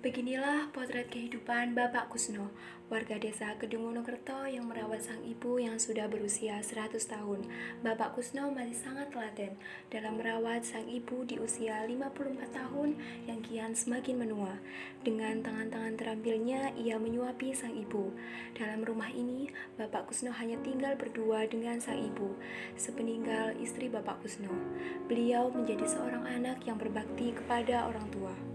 Beginilah potret kehidupan Bapak Kusno, warga desa Kedung Wonokerto yang merawat sang ibu yang sudah berusia 100 tahun. Bapak Kusno masih sangat telaten dalam merawat sang ibu di usia 54 tahun yang kian semakin menua. Dengan tangan-tangan terampilnya, ia menyuapi sang ibu. Dalam rumah ini, Bapak Kusno hanya tinggal berdua dengan sang ibu. Sepeninggal istri Bapak Kusno, beliau menjadi seorang anak yang berbakti kepada orang tua.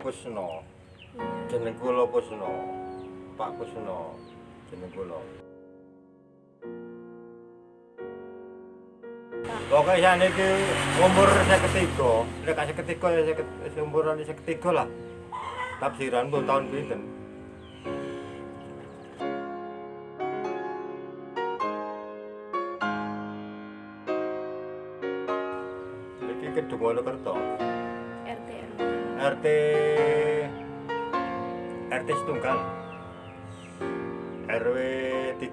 Kusno. Jeneng kula Kusno. Pak Kusno. Jeneng kula. Saya ini umur saya ketiga, nek saya ketiga ya saya umuran saya ketiga lah. Tafsiran pun tahun pinten. Iki Kedung Wonokerto. RT RW. RT RT setunggal RW 3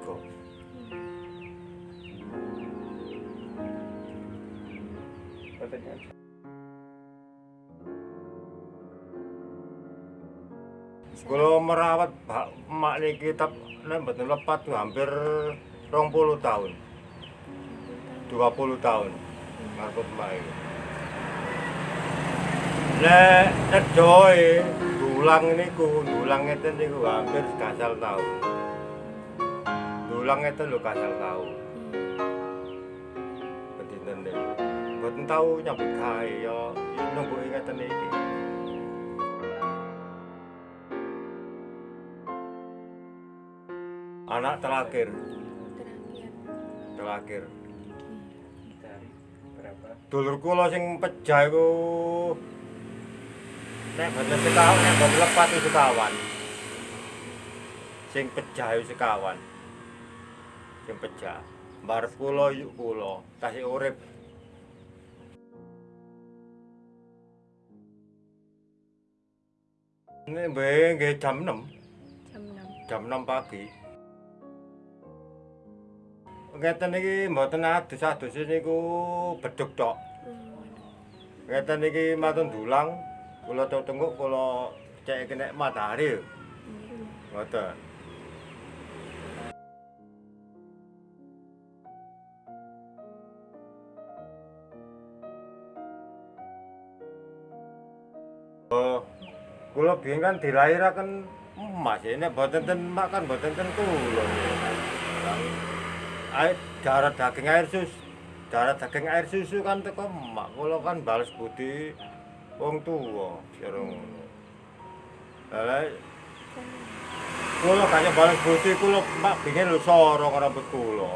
Kalau merawat emak niki tap mboten lepat hampir 20 tahun. 20 tahun. Emak iki. Nek nedoe dulang niku, dulang ngeten niku hampir gasal tahun. Dulang ngeten lho gasal tahun. Bedinen niku. Mboten tau nyambut gawe ya nunggu ngeten iki. Anak terakhir, Terakhir. terakhir. Dulur kula sing pejah iku nek boten sekawan, nek lepat iku sekawan. Sing pejah sekawan. Sing pejah. Mbarep kula yuk kula, tasih urip. Ini nggih jam 6, Jam 6. jam 6 pagi. Ngeten iki mboten adus-adus niku beduk tok. Ngeten iki matun dulang, kula tengok kula cek kena matahari. Ngoten. Oh, kula biyen kan dilahiraken emas, ya. nek boten ten emak kan boten ten kula. Air darah daging air susu, darah daging air susu kan teko emak, kula kan balas budi wong tuwa, kira ngono. Lah kula kaya balas budi kula emak bingen lho sorong rambut kula.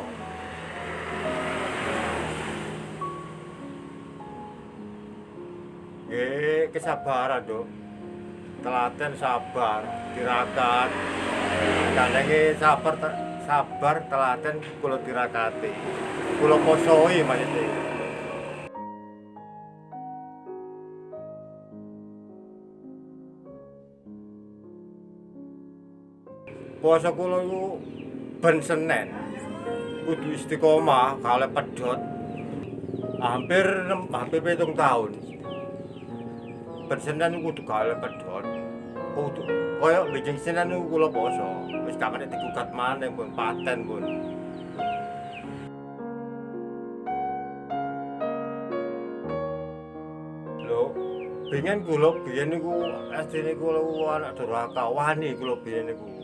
Nggih, kesabaran, Dok. Telaten sabar, tirakat. Kadangnya sabar sabar telaten kula tirakati. Kula posoi maksudnya. Puasa kula iku ben Senin. Kudu istiqomah kalih pedhot. Hampir hampir pitung tahun. Ben Senin kudu kalih pedhot. Kudu kaya bijing Senin niku kula poso. Wis kena digugat maneh pun paten pun. Lho, bingen kula biyen niku asline kula anak durhaka wani kula biyen niku.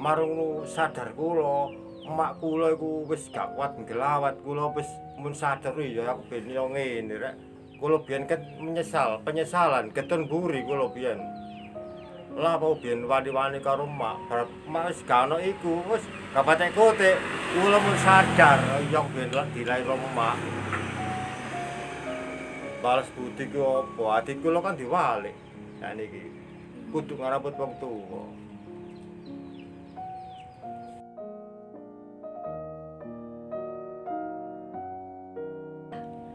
Marung sadar kula, emak kula iku wis gak kuat ngelawat kula wis mun sadar ya aku ben yo ngene rek. Kula biyen kan menyesal, penyesalan ketun buri kula biyen. Lah apa biyen wani-wani karo emak, bar emak wis gak ono iku, wis gak patek kote. Kula mun sadar yo ben lah dilahir emak. Balas budi ku apa? Ati kula kan diwalik. Nah niki kudu ngareput wong tuwa.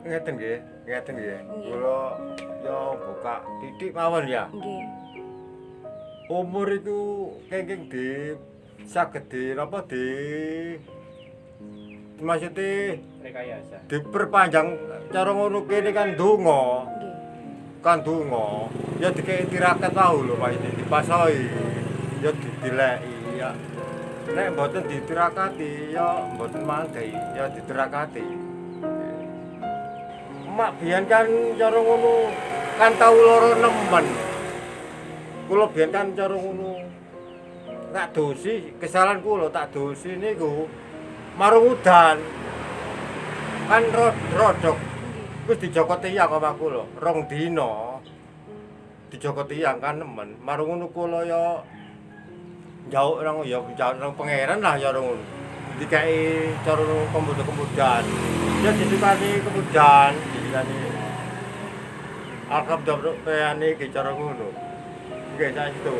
Ngeten nggih, ngeten nggih. Kula yo buka titik mawon ya. Nggih. Umur itu kenging di saged di apa di maksudnya rekayasa diperpanjang cara ngono kene kan donga. Nggih. kan donga ya dikei tirakat wae lho maksudnya dipasoi ya didileki ya nek mboten ditirakati ya mboten mangke ya ditirakati mak biyen kan cara ngono kan tau lara nemen kula biyen kan cara ngono tak dosi kesalahan kula tak dosi niku. Marung udan kan rod rodok. Wis dijoko tiyang omah kula rong dina. Dijoko tiyang kan nemen marung ngono kula ya jauh nang ya jauh nang pangeran lah ya ngono dikai cara kemudian ya ditukani kemudian ditukani alhamdulillah iki cara ngono nggih sak itu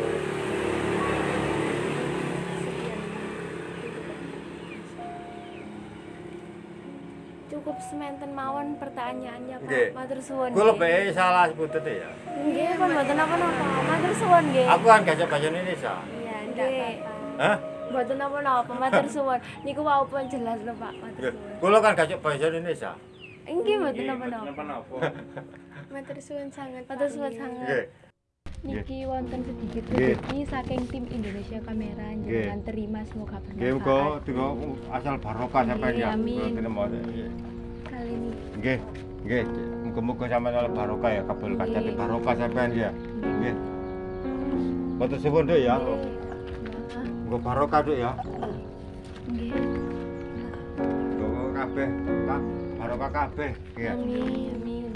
Cukup sementen mawon pertanyaannya Pak. Matur suwun. kula nggih. bae salah sebutnya ya Nggih, pun mboten apa-apa. Matur suwun nggih. aku kan gak bahasa Indonesia Iya, nggih. hah Mboten apa-apa. Matur suwun. Niku wau pun jelas lho Pak. Matur Nggih. suwun. kula kan gak bahasa Indonesia Nggih, mboten napa-napa. Matur suwun sangat. Matur suwun sangat. Niki wonten sedikit rezeki saking tim Indonesia Kamera jangan terima semoga Nggih muga bermanfaat. asal barokah sampean ya. Amin. Terima nggih. Kali ini Nggih. Nggih, muga-muga sampean oleh barokah ya kabul kacate barokah sampean ya. Nggih. Matur suwun Duk ya. Nggih. Muga barokah Duk ya. Nggih. Kabeh. Barokah kabeh. Nggih. Amin. Amin.